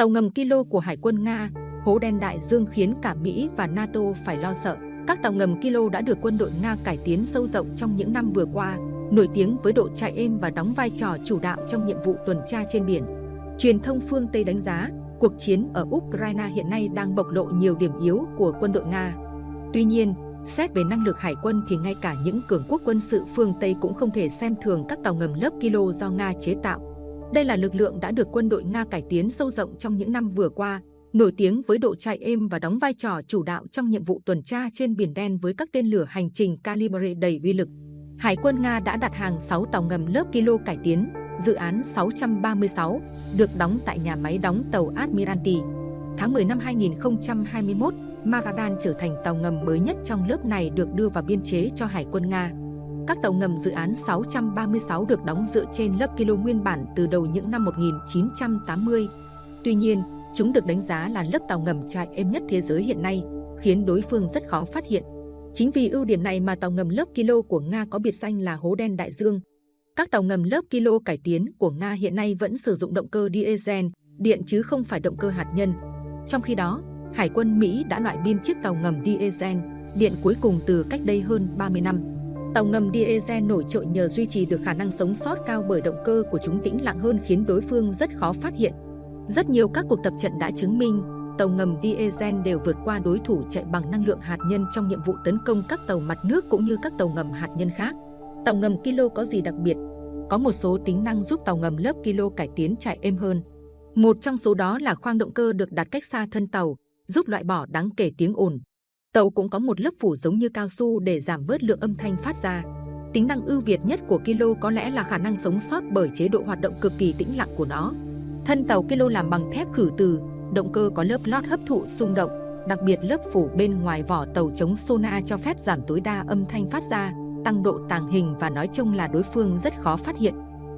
Tàu ngầm Kilo của Hải quân Nga, hố đen đại dương khiến cả Mỹ và NATO phải lo sợ. Các tàu ngầm Kilo đã được quân đội Nga cải tiến sâu rộng trong những năm vừa qua, nổi tiếng với độ chạy êm và đóng vai trò chủ đạo trong nhiệm vụ tuần tra trên biển. Truyền thông phương Tây đánh giá, cuộc chiến ở Ukraine hiện nay đang bộc lộ nhiều điểm yếu của quân đội Nga. Tuy nhiên, xét về năng lực hải quân thì ngay cả những cường quốc quân sự phương Tây cũng không thể xem thường các tàu ngầm lớp Kilo do Nga chế tạo. Đây là lực lượng đã được quân đội Nga cải tiến sâu rộng trong những năm vừa qua, nổi tiếng với độ chạy êm và đóng vai trò chủ đạo trong nhiệm vụ tuần tra trên Biển Đen với các tên lửa hành trình calibre đầy uy lực. Hải quân Nga đã đặt hàng 6 tàu ngầm lớp Kilo cải tiến, dự án 636, được đóng tại nhà máy đóng tàu Admiralty. Tháng 10 năm 2021, Magadan trở thành tàu ngầm mới nhất trong lớp này được đưa vào biên chế cho Hải quân Nga. Các tàu ngầm dự án 636 được đóng dựa trên lớp kilo nguyên bản từ đầu những năm 1980. Tuy nhiên, chúng được đánh giá là lớp tàu ngầm chạy êm nhất thế giới hiện nay, khiến đối phương rất khó phát hiện. Chính vì ưu điểm này mà tàu ngầm lớp kilo của Nga có biệt danh là hố đen đại dương. Các tàu ngầm lớp kilo cải tiến của Nga hiện nay vẫn sử dụng động cơ diesel, điện chứ không phải động cơ hạt nhân. Trong khi đó, Hải quân Mỹ đã loại biên chiếc tàu ngầm diesel, điện cuối cùng từ cách đây hơn 30 năm. Tàu ngầm diesel nổi trội nhờ duy trì được khả năng sống sót cao bởi động cơ của chúng tĩnh lặng hơn khiến đối phương rất khó phát hiện. Rất nhiều các cuộc tập trận đã chứng minh tàu ngầm diesel đều vượt qua đối thủ chạy bằng năng lượng hạt nhân trong nhiệm vụ tấn công các tàu mặt nước cũng như các tàu ngầm hạt nhân khác. Tàu ngầm Kilo có gì đặc biệt? Có một số tính năng giúp tàu ngầm lớp Kilo cải tiến chạy êm hơn. Một trong số đó là khoang động cơ được đặt cách xa thân tàu, giúp loại bỏ đáng kể tiếng ồn. Tàu cũng có một lớp phủ giống như cao su để giảm bớt lượng âm thanh phát ra. Tính năng ưu việt nhất của Kilo có lẽ là khả năng sống sót bởi chế độ hoạt động cực kỳ tĩnh lặng của nó. Thân tàu Kilo làm bằng thép khử từ, động cơ có lớp lót hấp thụ xung động, đặc biệt lớp phủ bên ngoài vỏ tàu chống sonar cho phép giảm tối đa âm thanh phát ra, tăng độ tàng hình và nói chung là đối phương rất khó phát hiện.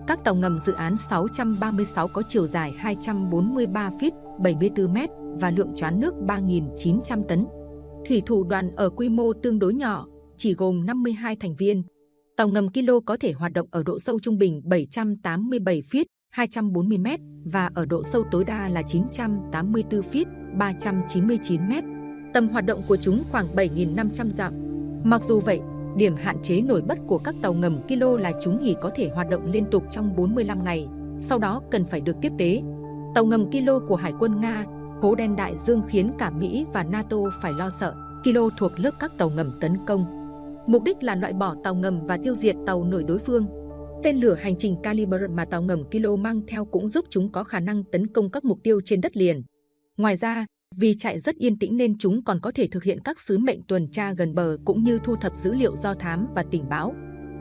Các tàu ngầm dự án 636 có chiều dài 243 feet, 74 m và lượng choán nước 3.900 tấn. Thủy thủ đoàn ở quy mô tương đối nhỏ, chỉ gồm 52 thành viên. Tàu ngầm Kilo có thể hoạt động ở độ sâu trung bình 787 feet, 240 m và ở độ sâu tối đa là 984 feet, 399 m. Tầm hoạt động của chúng khoảng 7.500 dặm. Mặc dù vậy, điểm hạn chế nổi bật của các tàu ngầm Kilo là chúng chỉ có thể hoạt động liên tục trong 45 ngày, sau đó cần phải được tiếp tế. Tàu ngầm Kilo của Hải quân Nga, hố đen đại dương khiến cả Mỹ và NATO phải lo sợ. Kilo thuộc lớp các tàu ngầm tấn công. Mục đích là loại bỏ tàu ngầm và tiêu diệt tàu nổi đối phương. Tên lửa hành trình Caliber mà tàu ngầm Kilo mang theo cũng giúp chúng có khả năng tấn công các mục tiêu trên đất liền. Ngoài ra, vì chạy rất yên tĩnh nên chúng còn có thể thực hiện các sứ mệnh tuần tra gần bờ cũng như thu thập dữ liệu do thám và tình báo.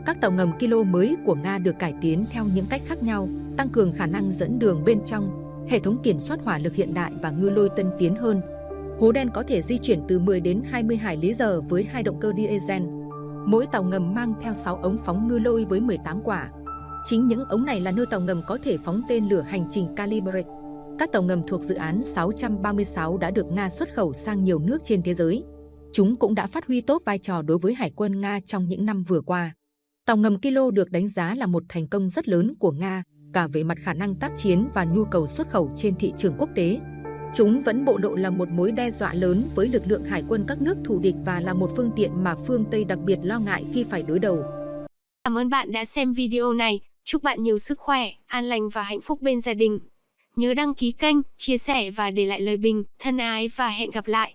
Các tàu ngầm Kilo mới của Nga được cải tiến theo những cách khác nhau, tăng cường khả năng dẫn đường bên trong, hệ thống kiểm soát hỏa lực hiện đại và ngư lôi tân tiến hơn. Hố đen có thể di chuyển từ 10 đến 20 hải lý giờ với hai động cơ diesel. Mỗi tàu ngầm mang theo 6 ống phóng ngư lôi với 18 quả. Chính những ống này là nơi tàu ngầm có thể phóng tên lửa hành trình Calibre. Các tàu ngầm thuộc dự án 636 đã được Nga xuất khẩu sang nhiều nước trên thế giới. Chúng cũng đã phát huy tốt vai trò đối với Hải quân Nga trong những năm vừa qua. Tàu ngầm Kilo được đánh giá là một thành công rất lớn của Nga, cả về mặt khả năng tác chiến và nhu cầu xuất khẩu trên thị trường quốc tế. Chúng vẫn bộ lộ là một mối đe dọa lớn với lực lượng hải quân các nước thù địch và là một phương tiện mà phương Tây đặc biệt lo ngại khi phải đối đầu. Cảm ơn bạn đã xem video này. Chúc bạn nhiều sức khỏe, an lành và hạnh phúc bên gia đình. Nhớ đăng ký kênh, chia sẻ và để lại lời bình, thân ái và hẹn gặp lại.